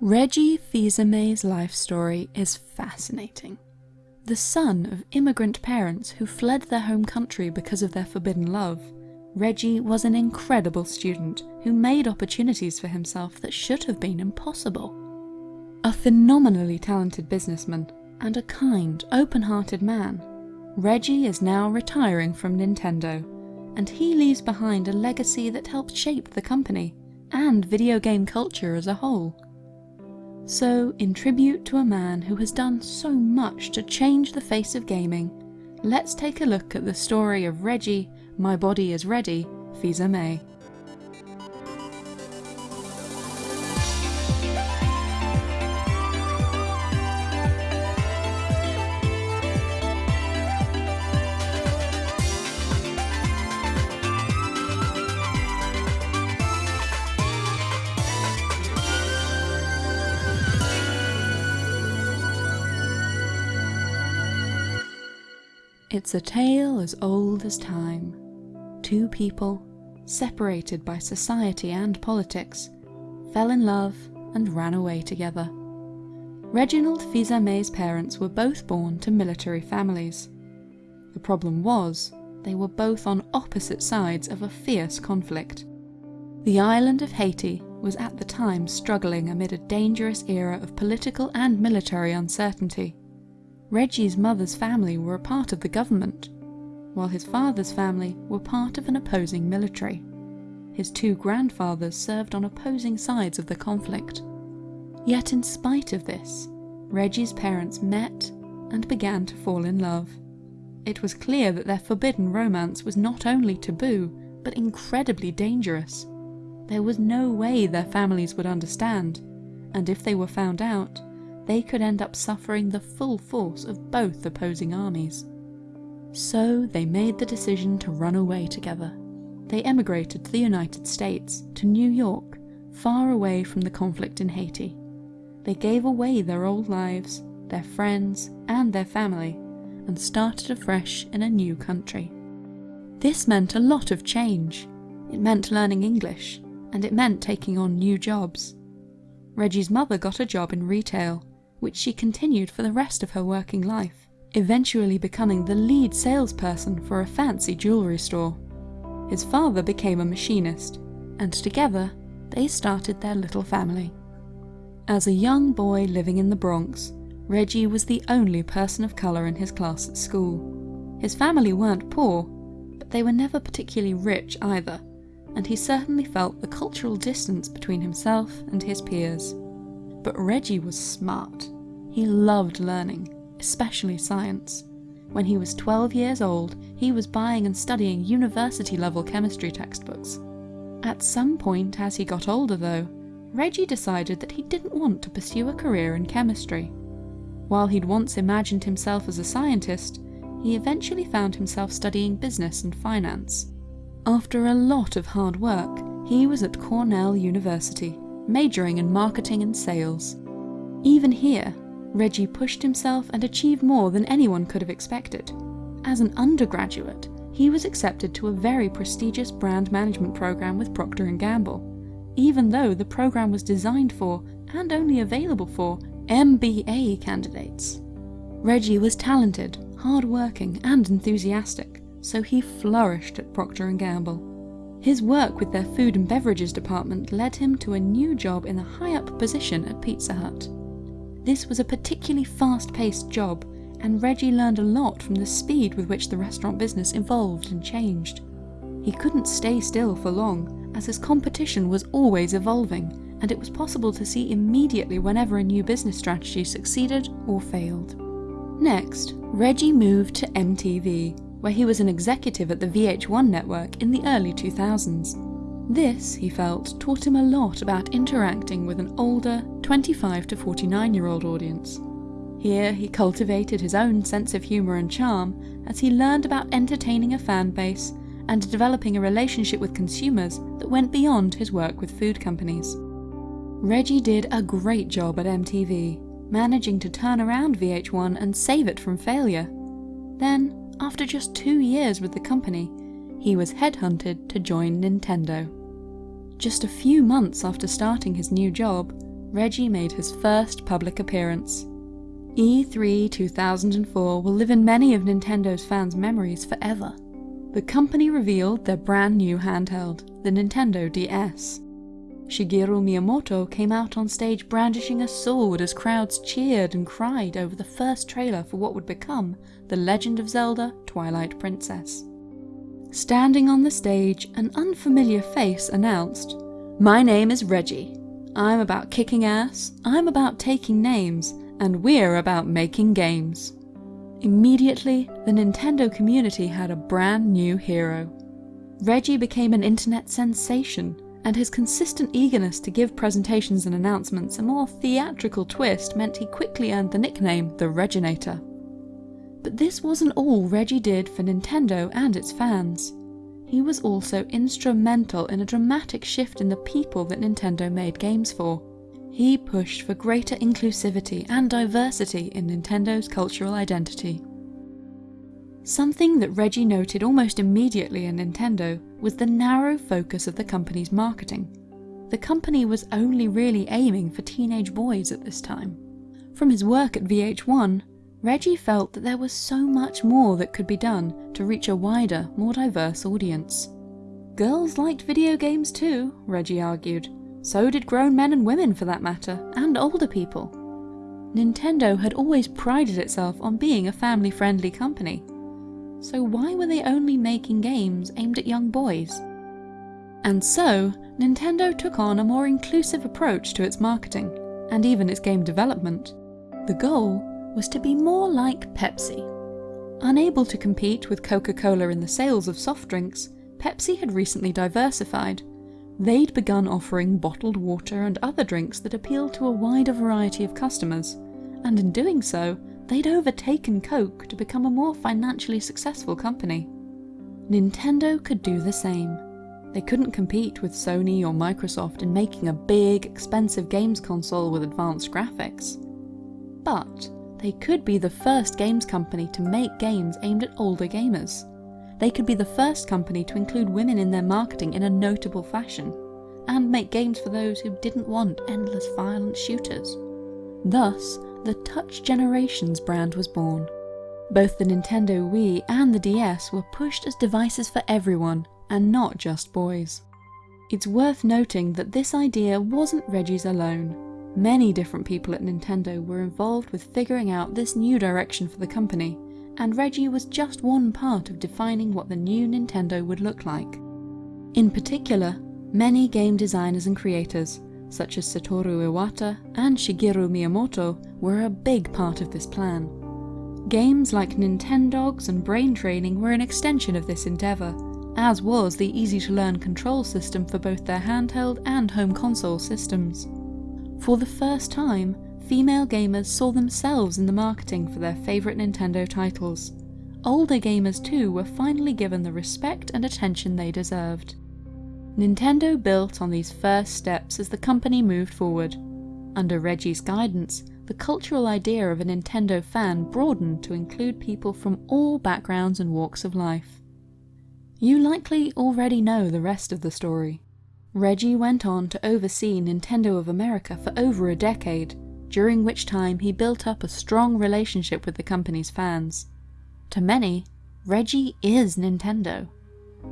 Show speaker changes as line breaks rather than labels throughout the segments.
Reggie Fils-Aimé's life story is fascinating. The son of immigrant parents who fled their home country because of their forbidden love, Reggie was an incredible student who made opportunities for himself that should have been impossible. A phenomenally talented businessman and a kind, open-hearted man, Reggie is now retiring from Nintendo, and he leaves behind a legacy that helped shape the company and video game culture as a whole. So, in tribute to a man who has done so much to change the face of gaming, let's take a look at the story of Reggie, My Body is Ready, Fils-Aimé. It's a tale as old as time. Two people, separated by society and politics, fell in love and ran away together. Reginald Fils-Aimé's parents were both born to military families. The problem was, they were both on opposite sides of a fierce conflict. The island of Haiti was at the time struggling amid a dangerous era of political and military uncertainty. Reggie's mother's family were a part of the government, while his father's family were part of an opposing military. His two grandfathers served on opposing sides of the conflict. Yet in spite of this, Reggie's parents met and began to fall in love. It was clear that their forbidden romance was not only taboo, but incredibly dangerous. There was no way their families would understand, and if they were found out, they could end up suffering the full force of both opposing armies. So they made the decision to run away together. They emigrated to the United States, to New York, far away from the conflict in Haiti. They gave away their old lives, their friends, and their family, and started afresh in a new country. This meant a lot of change. It meant learning English, and it meant taking on new jobs. Reggie's mother got a job in retail, which she continued for the rest of her working life, eventually becoming the lead salesperson for a fancy jewellery store. His father became a machinist, and together they started their little family. As a young boy living in the Bronx, Reggie was the only person of colour in his class at school. His family weren't poor, but they were never particularly rich either, and he certainly felt the cultural distance between himself and his peers. But Reggie was smart. He loved learning, especially science. When he was 12 years old, he was buying and studying university-level chemistry textbooks. At some point as he got older though, Reggie decided that he didn't want to pursue a career in chemistry. While he'd once imagined himself as a scientist, he eventually found himself studying business and finance. After a lot of hard work, he was at Cornell University, majoring in marketing and sales. Even here, Reggie pushed himself and achieved more than anyone could have expected. As an undergraduate, he was accepted to a very prestigious brand management program with Procter & Gamble, even though the program was designed for, and only available for, MBA candidates. Reggie was talented, hard-working and enthusiastic, so he flourished at Procter & Gamble. His work with their food and beverages department led him to a new job in a high-up position at Pizza Hut. This was a particularly fast-paced job, and Reggie learned a lot from the speed with which the restaurant business evolved and changed. He couldn't stay still for long, as his competition was always evolving, and it was possible to see immediately whenever a new business strategy succeeded or failed. Next, Reggie moved to MTV, where he was an executive at the VH1 network in the early 2000s. This, he felt, taught him a lot about interacting with an older, 25 to 49 year old audience. Here he cultivated his own sense of humour and charm as he learned about entertaining a fan base and developing a relationship with consumers that went beyond his work with food companies. Reggie did a great job at MTV, managing to turn around VH1 and save it from failure. Then, after just two years with the company, he was headhunted to join Nintendo. Just a few months after starting his new job, Reggie made his first public appearance. E3 2004 will live in many of Nintendo's fans' memories forever. The company revealed their brand new handheld, the Nintendo DS. Shigeru Miyamoto came out on stage brandishing a sword as crowds cheered and cried over the first trailer for what would become The Legend of Zelda Twilight Princess. Standing on the stage, an unfamiliar face announced, My name is Reggie. I'm about kicking ass, I'm about taking names, and we're about making games. Immediately, the Nintendo community had a brand new hero. Reggie became an internet sensation, and his consistent eagerness to give presentations and announcements a more theatrical twist meant he quickly earned the nickname the Reginator. But this wasn't all Reggie did for Nintendo and its fans. He was also instrumental in a dramatic shift in the people that Nintendo made games for. He pushed for greater inclusivity and diversity in Nintendo's cultural identity. Something that Reggie noted almost immediately in Nintendo was the narrow focus of the company's marketing. The company was only really aiming for teenage boys at this time. From his work at VH1, Reggie felt that there was so much more that could be done to reach a wider, more diverse audience. Girls liked video games too, Reggie argued. So did grown men and women for that matter, and older people. Nintendo had always prided itself on being a family friendly company. So why were they only making games aimed at young boys? And so, Nintendo took on a more inclusive approach to its marketing, and even its game development. The goal was to be more like Pepsi. Unable to compete with Coca-Cola in the sales of soft drinks, Pepsi had recently diversified. They'd begun offering bottled water and other drinks that appealed to a wider variety of customers, and in doing so, they'd overtaken Coke to become a more financially successful company. Nintendo could do the same. They couldn't compete with Sony or Microsoft in making a big, expensive games console with advanced graphics. But they could be the first games company to make games aimed at older gamers. They could be the first company to include women in their marketing in a notable fashion, and make games for those who didn't want endless violent shooters. Thus, the Touch Generations brand was born. Both the Nintendo Wii and the DS were pushed as devices for everyone, and not just boys. It's worth noting that this idea wasn't Reggie's alone. Many different people at Nintendo were involved with figuring out this new direction for the company, and Reggie was just one part of defining what the new Nintendo would look like. In particular, many game designers and creators, such as Satoru Iwata and Shigeru Miyamoto, were a big part of this plan. Games like Nintendogs and Brain Training were an extension of this endeavour, as was the easy-to-learn control system for both their handheld and home console systems. For the first time, female gamers saw themselves in the marketing for their favourite Nintendo titles. Older gamers too were finally given the respect and attention they deserved. Nintendo built on these first steps as the company moved forward. Under Reggie's guidance, the cultural idea of a Nintendo fan broadened to include people from all backgrounds and walks of life. You likely already know the rest of the story. Reggie went on to oversee Nintendo of America for over a decade, during which time he built up a strong relationship with the company's fans. To many, Reggie is Nintendo.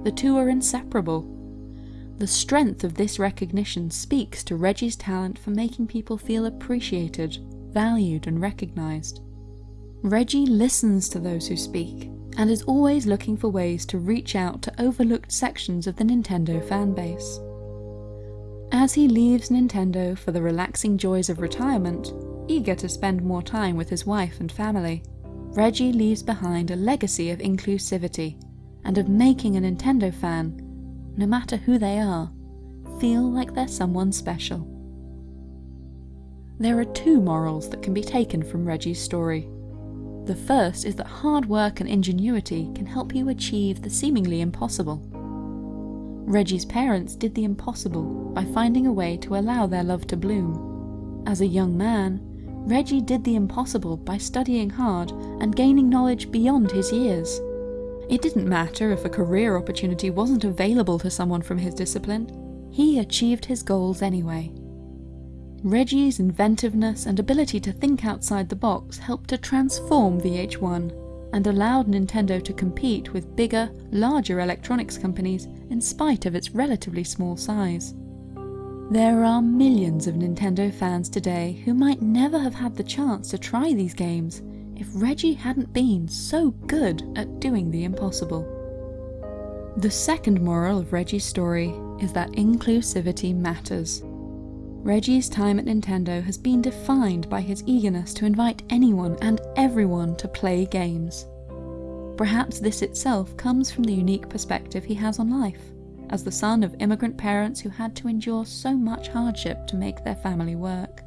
The two are inseparable. The strength of this recognition speaks to Reggie's talent for making people feel appreciated, valued and recognised. Reggie listens to those who speak, and is always looking for ways to reach out to overlooked sections of the Nintendo fanbase. As he leaves Nintendo for the relaxing joys of retirement, eager to spend more time with his wife and family, Reggie leaves behind a legacy of inclusivity and of making a Nintendo fan, no matter who they are, feel like they're someone special. There are two morals that can be taken from Reggie's story. The first is that hard work and ingenuity can help you achieve the seemingly impossible. Reggie's parents did the impossible by finding a way to allow their love to bloom. As a young man, Reggie did the impossible by studying hard and gaining knowledge beyond his years. It didn't matter if a career opportunity wasn't available to someone from his discipline, he achieved his goals anyway. Reggie's inventiveness and ability to think outside the box helped to transform VH1 and allowed Nintendo to compete with bigger, larger electronics companies in spite of its relatively small size. There are millions of Nintendo fans today who might never have had the chance to try these games if Reggie hadn't been so good at doing the impossible. The second moral of Reggie's story is that inclusivity matters. Reggie's time at Nintendo has been defined by his eagerness to invite anyone and everyone to play games. Perhaps this itself comes from the unique perspective he has on life, as the son of immigrant parents who had to endure so much hardship to make their family work.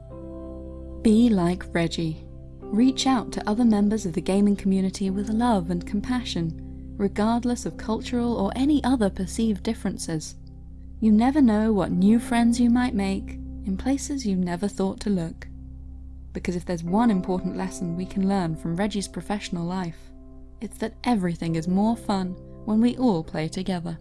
Be like Reggie. Reach out to other members of the gaming community with love and compassion, regardless of cultural or any other perceived differences. You never know what new friends you might make, in places you never thought to look. Because if there's one important lesson we can learn from Reggie's professional life, it's that everything is more fun when we all play together.